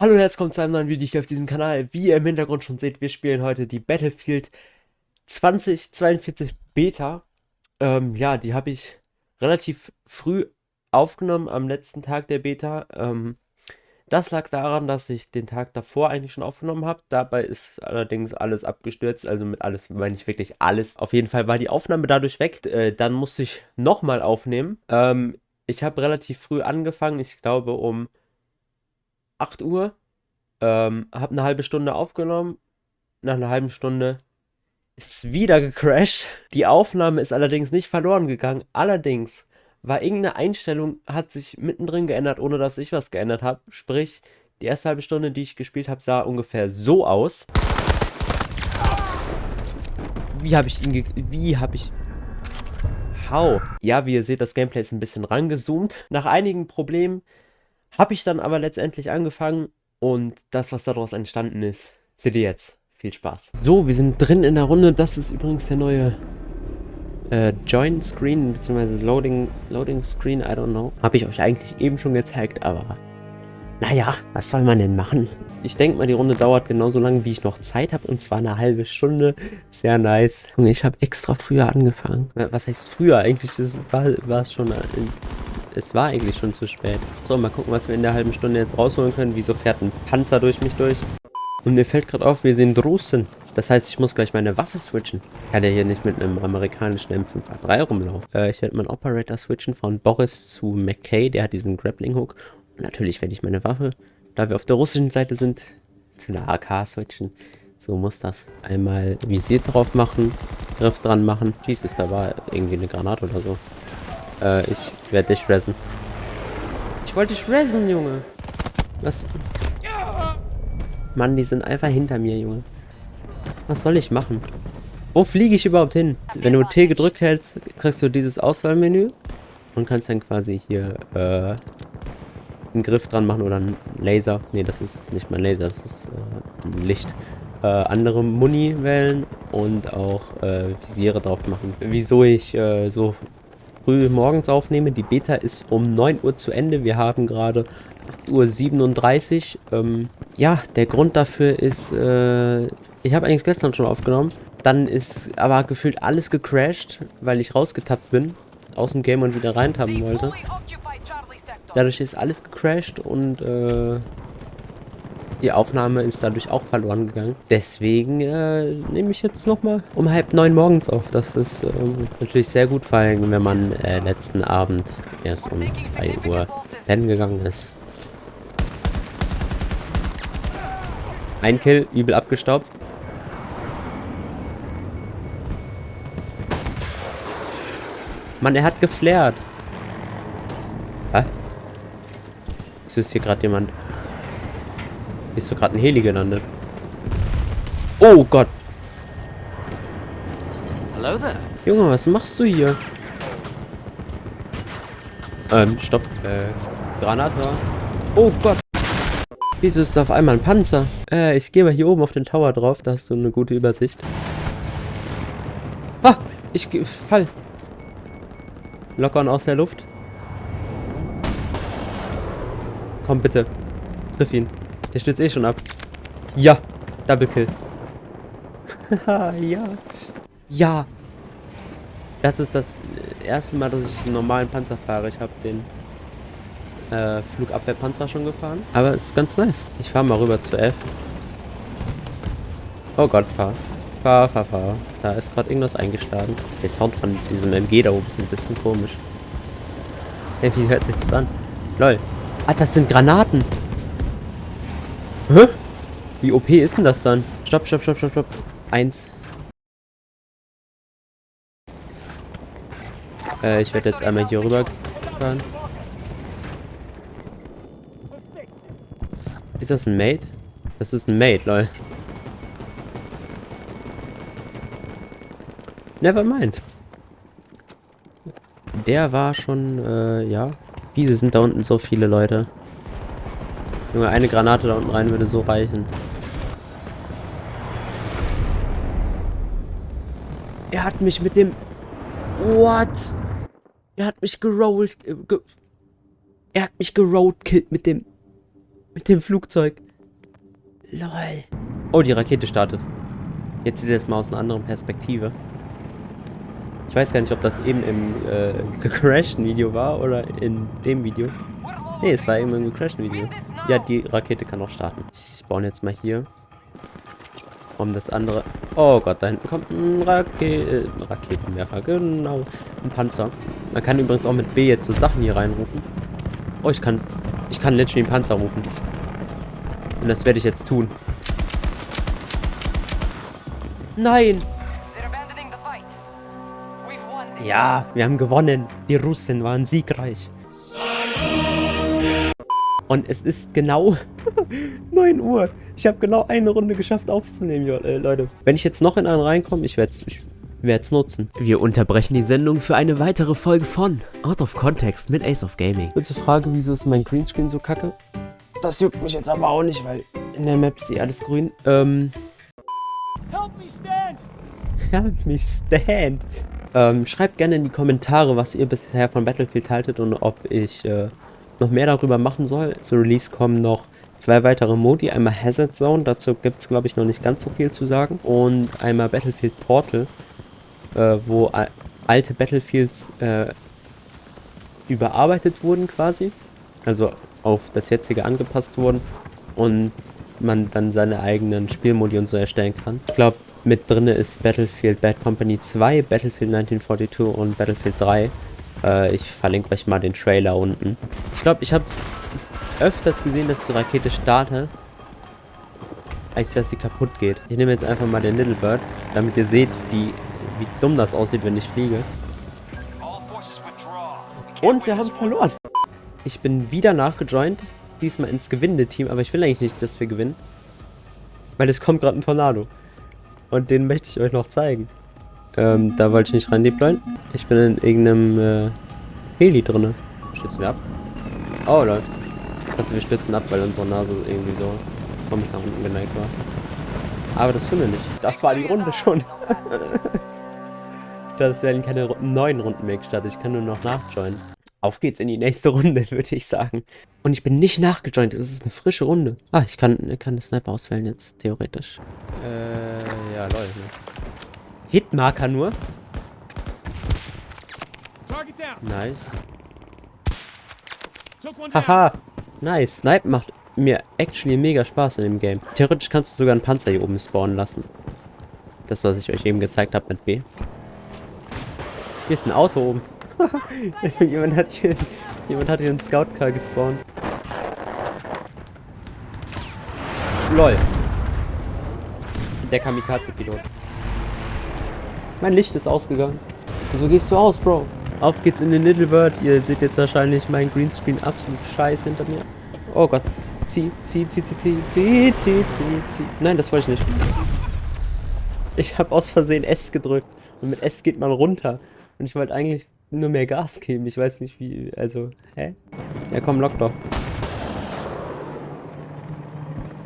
Hallo und herzlich willkommen zu einem neuen Video hier auf diesem Kanal. Wie ihr im Hintergrund schon seht, wir spielen heute die Battlefield 2042 Beta. Ähm, ja, die habe ich relativ früh aufgenommen, am letzten Tag der Beta. Ähm, das lag daran, dass ich den Tag davor eigentlich schon aufgenommen habe. Dabei ist allerdings alles abgestürzt, also mit alles meine ich wirklich alles. Auf jeden Fall war die Aufnahme dadurch weg. Äh, dann musste ich nochmal aufnehmen. Ähm, ich habe relativ früh angefangen, ich glaube um 8 Uhr. Ähm, hab eine halbe Stunde aufgenommen. Nach einer halben Stunde ist es wieder gecrashed. Die Aufnahme ist allerdings nicht verloren gegangen. Allerdings war irgendeine Einstellung, hat sich mittendrin geändert, ohne dass ich was geändert habe. Sprich, die erste halbe Stunde, die ich gespielt habe, sah ungefähr so aus. Wie habe ich ihn ge Wie habe ich... How? Ja, wie ihr seht, das Gameplay ist ein bisschen rangezoomt. Nach einigen Problemen habe ich dann aber letztendlich angefangen und das, was daraus entstanden ist, seht ihr jetzt. Viel Spaß. So, wir sind drin in der Runde. Das ist übrigens der neue äh, Join Screen, beziehungsweise Loading, Loading Screen, I don't know. Habe ich euch eigentlich eben schon gezeigt, aber naja, was soll man denn machen? Ich denke mal, die Runde dauert genauso lange, wie ich noch Zeit habe, und zwar eine halbe Stunde. Sehr nice. Junge, ich habe extra früher angefangen. Was heißt früher? Eigentlich war, war es schon in, es war eigentlich schon zu spät. So, mal gucken, was wir in der halben Stunde jetzt rausholen können. Wieso fährt ein Panzer durch mich durch? Und mir fällt gerade auf, wir sind Russen. Das heißt, ich muss gleich meine Waffe switchen. Ich kann ja hier nicht mit einem amerikanischen M5A3 rumlaufen. Äh, ich werde meinen Operator switchen von Boris zu McKay. Der hat diesen Grappling Hook. Und natürlich werde ich meine Waffe, da wir auf der russischen Seite sind, zu einer AK switchen. So muss das. Einmal Visier drauf machen, Griff dran machen. Jesus, da war irgendwie eine Granate oder so. Äh, ich werde dich resen. Ich wollte dich resen, Junge. Was? Mann, die sind einfach hinter mir, Junge. Was soll ich machen? Wo fliege ich überhaupt hin? Wenn du T gedrückt hältst, kriegst du dieses Auswahlmenü und kannst dann quasi hier äh, einen Griff dran machen oder einen Laser. Ne, das ist nicht mein Laser, das ist äh, ein Licht. Äh, andere Muni wählen und auch äh, Visiere drauf machen. Wieso ich äh, so früh morgens aufnehme. Die Beta ist um 9 Uhr zu Ende. Wir haben gerade 8.37 Uhr. Ähm, ja, der Grund dafür ist, äh, ich habe eigentlich gestern schon aufgenommen. Dann ist aber gefühlt alles gecrashed, weil ich rausgetappt bin aus dem Game und wieder reintappen wollte. Dadurch ist alles gecrashed und äh, die Aufnahme ist dadurch auch verloren gegangen. Deswegen äh, nehme ich jetzt nochmal um halb neun morgens auf. Das ist äh, natürlich sehr gut, vor allem wenn man äh, letzten Abend erst um 2 Uhr pennen gegangen ist. Ein Kill, übel abgestaubt. Mann, er hat geflärt. Hä? ist hier gerade jemand. Ist so gerade ein Heli gelandet. Oh Gott. Hello there. Junge, was machst du hier? Ähm, stopp. Äh, Granate. Oh Gott. Wieso ist auf einmal ein Panzer? Äh, ich gehe mal hier oben auf den Tower drauf. Da hast du eine gute Übersicht. Ah, ich fall. Lockern aus der Luft. Komm bitte. Triff ihn. Der stürzt eh schon ab. Ja. Double Kill. ja. Ja. Das ist das erste Mal, dass ich einen normalen Panzer fahre. Ich habe den äh, Flugabwehrpanzer schon gefahren. Aber es ist ganz nice. Ich fahre mal rüber zu F. Oh Gott, fahr. Fahr, fahr, fahr. Da ist gerade irgendwas eingeschlagen. Der Sound von diesem MG da oben ist ein bisschen komisch. Hey, wie hört sich das an? Lol. Ah, das sind Granaten. Hä? Wie OP ist denn das dann? Stopp, stopp, stopp, stopp, stopp. Eins. Äh, ich werde jetzt einmal hier rüber fahren. Ist das ein Mate? Das ist ein Mate, lol. Never mind. Der war schon, äh, ja. Wieso sind da unten so viele Leute? Junge, eine Granate da unten rein würde so reichen. Er hat mich mit dem... What? Er hat mich gerollt... Ge er hat mich gerollt mit dem... Mit dem Flugzeug. Lol. Oh, die Rakete startet. Jetzt sieht es mal aus einer anderen Perspektive. Ich weiß gar nicht, ob das eben im äh, gecrashten Video war oder in dem Video. Ne, es war eben im gecrashten Video. Ja, die Rakete kann auch starten. Ich baue jetzt mal hier. Um das andere... Oh Gott, da hinten kommt ein Rake äh, Raketenwerfer. Genau. Ein Panzer. Man kann übrigens auch mit B jetzt so Sachen hier reinrufen. Oh, ich kann... Ich kann literally einen Panzer rufen. Und das werde ich jetzt tun. Nein! Ja, wir haben gewonnen. Die Russen waren siegreich. Und es ist genau 9 Uhr. Ich habe genau eine Runde geschafft aufzunehmen, äh, Leute. Wenn ich jetzt noch in einen reinkomme, ich werde es ich werd's nutzen. Wir unterbrechen die Sendung für eine weitere Folge von Out of Context mit Ace of Gaming. Kurze Frage, wieso ist mein Greenscreen so kacke? Das juckt mich jetzt aber auch nicht, weil in der Map ist eh alles grün. Ähm... Help me stand! Help me stand! Ähm, schreibt gerne in die Kommentare, was ihr bisher von Battlefield haltet und ob ich äh, noch mehr darüber machen soll. Zu Release kommen noch zwei weitere Modi. Einmal Hazard Zone, dazu gibt es glaube ich noch nicht ganz so viel zu sagen. Und einmal Battlefield Portal, äh, wo alte Battlefields äh, überarbeitet wurden quasi. Also auf das jetzige angepasst wurden. Und man dann seine eigenen Spielmodi und so erstellen kann. Ich glaube, mit drin ist Battlefield Bad Company 2, Battlefield 1942 und Battlefield 3. Äh, ich verlinke euch mal den Trailer unten. Ich glaube, ich habe es öfters gesehen, dass die Rakete startet, als dass sie kaputt geht. Ich nehme jetzt einfach mal den Little Bird, damit ihr seht, wie, wie dumm das aussieht, wenn ich fliege. Und wir haben verloren. Ich bin wieder nachgejoint, diesmal ins gewinnende Team, aber ich will eigentlich nicht, dass wir gewinnen. Weil es kommt gerade ein Tornado. Und den möchte ich euch noch zeigen. Ähm, da wollte ich nicht rein deployen. Ich bin in irgendeinem äh, Heli drinne. Stützen wir ab. Oh, Leute. Ich dachte, wir stützen ab, weil unsere Nase irgendwie so komisch nach unten geneigt war. Aber das tun wir nicht. Das war die Runde schon. das werden keine neuen Runden mehr gestartet. Ich kann nur noch nachjoinen. Auf geht's in die nächste Runde, würde ich sagen. Und ich bin nicht nachgejoint. Es ist eine frische Runde. Ah, ich kann, kann den Sniper auswählen jetzt, theoretisch. Äh, ja, Leute. Hitmarker nur. Nice. Haha. Nice. Snipe macht mir actually mega Spaß in dem Game. Theoretisch kannst du sogar einen Panzer hier oben spawnen lassen. Das, was ich euch eben gezeigt habe mit B. Hier ist ein Auto oben. jemand, hat hier, jemand hat hier einen Scout-Car gespawnt. LOL. Der Kamikaze-Pilot. Mein Licht ist ausgegangen. Wieso gehst du aus, Bro? Auf geht's in den Little Bird. Ihr seht jetzt wahrscheinlich mein Greenscreen absolut scheiße hinter mir. Oh Gott. Zieh, zieh, zieh, zieh, zieh, zieh, zieh, zieh, zieh. Nein, das wollte ich nicht. Ich habe aus Versehen S gedrückt. Und mit S geht man runter. Und ich wollte eigentlich nur mehr Gas geben. Ich weiß nicht wie, also, hä? Ja komm, lock doch.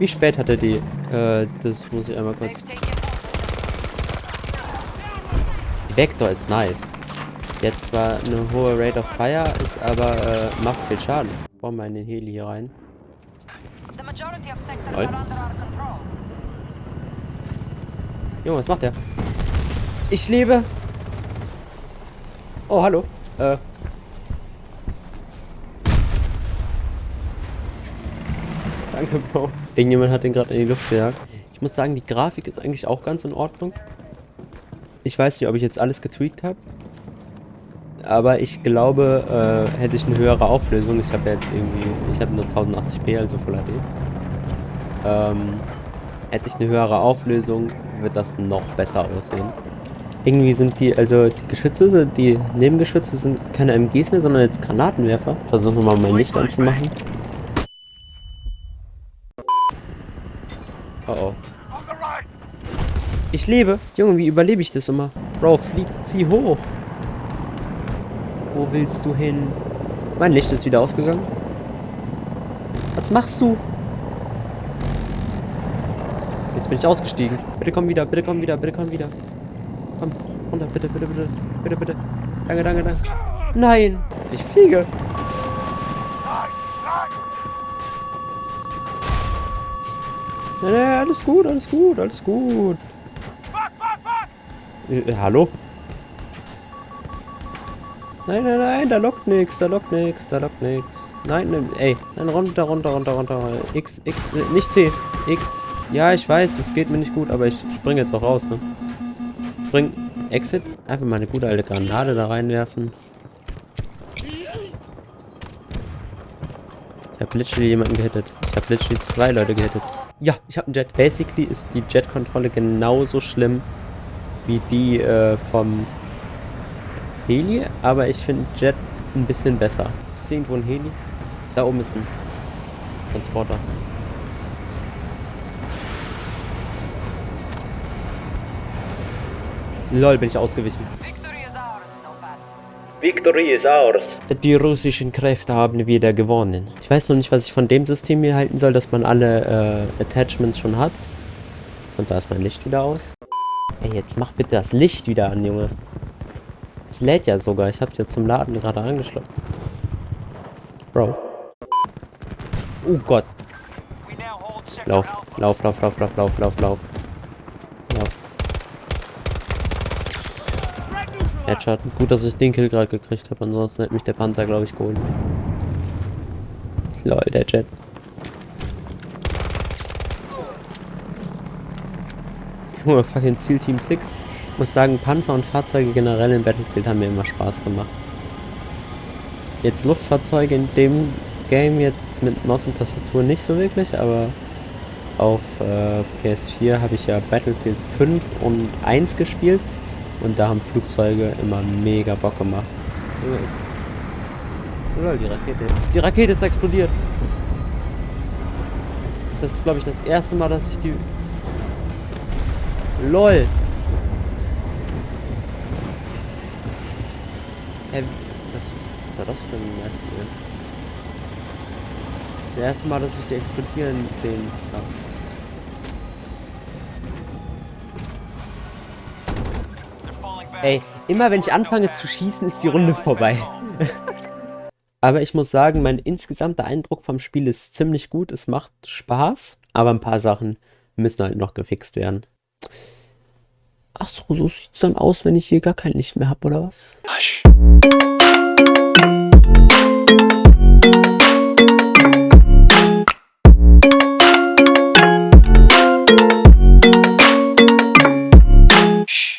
Wie spät hat er die? Äh, das muss ich einmal kurz... Die Vector ist nice. Jetzt zwar eine hohe Rate of Fire, ist aber, äh, macht viel Schaden. Bauen wir in den Heli hier rein. Lol. Junge, was macht der? Ich lebe! Oh, hallo. Äh. Danke, Bro. Irgendjemand hat den gerade in die Luft gejagt. Ich muss sagen, die Grafik ist eigentlich auch ganz in Ordnung. Ich weiß nicht, ob ich jetzt alles getweakt habe. Aber ich glaube, äh, hätte ich eine höhere Auflösung. Ich habe jetzt irgendwie, ich habe nur 1080p, also Full HD. Ähm, hätte ich eine höhere Auflösung, wird das noch besser aussehen. Irgendwie sind die, also die Geschütze, die Nebengeschütze sind keine MGs mehr, sondern jetzt Granatenwerfer. Versuchen wir mal mein Licht anzumachen. Oh oh. Ich lebe. Junge, wie überlebe ich das immer? Bro, flieg, zieh hoch. Wo willst du hin? Mein Licht ist wieder ausgegangen. Was machst du? Jetzt bin ich ausgestiegen. Bitte komm wieder, bitte komm wieder, bitte komm wieder. Komm, runter, bitte, bitte, bitte. Bitte, bitte. Danke, danke, danke. Nein, ich fliege. Nee, nee, alles gut, alles gut, alles gut. Äh, hallo? Nein, nein, nein, da lockt nix, da lockt nix, da lockt nix. Nein, nein, ey, nein, runter, runter, runter, runter. X, X, äh, nicht C, X. Ja, ich weiß, es geht mir nicht gut, aber ich springe jetzt auch raus, ne? Spring, Exit. Einfach mal eine gute alte Granate da reinwerfen. Ich habe literally jemanden gehittet. Ich habe literally zwei Leute gehittet. Ja, ich habe einen Jet. Basically ist die Jet-Kontrolle genauso schlimm wie die äh, vom Heli, aber ich finde Jet ein bisschen besser. Ist irgendwo ein Heli? Da oben ist ein Transporter. Lol, bin ich ausgewichen. Victory is ours. Die russischen Kräfte haben wieder gewonnen. Ich weiß noch nicht, was ich von dem System hier halten soll, dass man alle äh, Attachments schon hat. Und da ist mein Licht wieder aus. Ey, jetzt mach bitte das Licht wieder an, Junge. Es lädt ja sogar. Ich hab's ja zum Laden gerade angeschlossen. Bro. Oh Gott. Lauf, lauf, lauf, lauf, lauf, lauf, lauf, lauf. Headshot. Gut, dass ich den Kill gerade gekriegt habe, ansonsten hätte mich der Panzer, glaube ich, geholt. Lol, der Jet. Junge, fucking Ziel Team 6. Ich muss sagen, Panzer und Fahrzeuge generell im Battlefield haben mir immer Spaß gemacht. Jetzt Luftfahrzeuge in dem Game jetzt mit Maus und Tastatur nicht so wirklich, aber auf äh, PS4 habe ich ja Battlefield 5 und 1 gespielt. Und da haben Flugzeuge immer mega Bock gemacht. Lol, die Rakete. Die Rakete ist explodiert. Das ist, glaube ich, das erste Mal, dass ich die... LOL. Hä, was, was war das für ein Mess hier? Das das erste Mal, dass ich die explodieren sehen habe. Ey, immer wenn ich anfange zu schießen, ist die Runde vorbei. aber ich muss sagen, mein insgesamter Eindruck vom Spiel ist ziemlich gut. Es macht Spaß, aber ein paar Sachen müssen halt noch gefixt werden. Achso, so sieht's dann aus, wenn ich hier gar kein Licht mehr habe, oder was? Hush.